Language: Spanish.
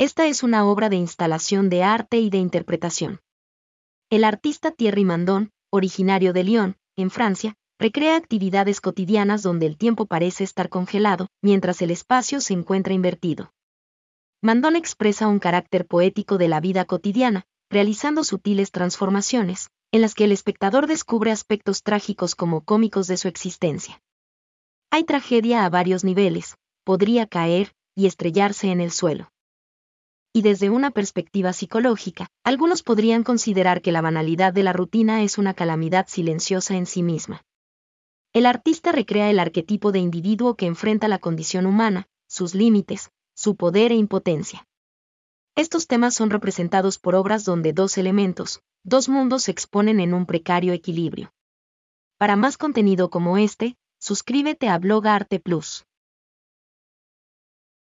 Esta es una obra de instalación de arte y de interpretación. El artista Thierry Mandon, originario de Lyon, en Francia, recrea actividades cotidianas donde el tiempo parece estar congelado, mientras el espacio se encuentra invertido. Mandon expresa un carácter poético de la vida cotidiana, realizando sutiles transformaciones, en las que el espectador descubre aspectos trágicos como cómicos de su existencia. Hay tragedia a varios niveles, podría caer y estrellarse en el suelo. Y desde una perspectiva psicológica, algunos podrían considerar que la banalidad de la rutina es una calamidad silenciosa en sí misma. El artista recrea el arquetipo de individuo que enfrenta la condición humana, sus límites, su poder e impotencia. Estos temas son representados por obras donde dos elementos, dos mundos se exponen en un precario equilibrio. Para más contenido como este, suscríbete a Blog Arte Plus.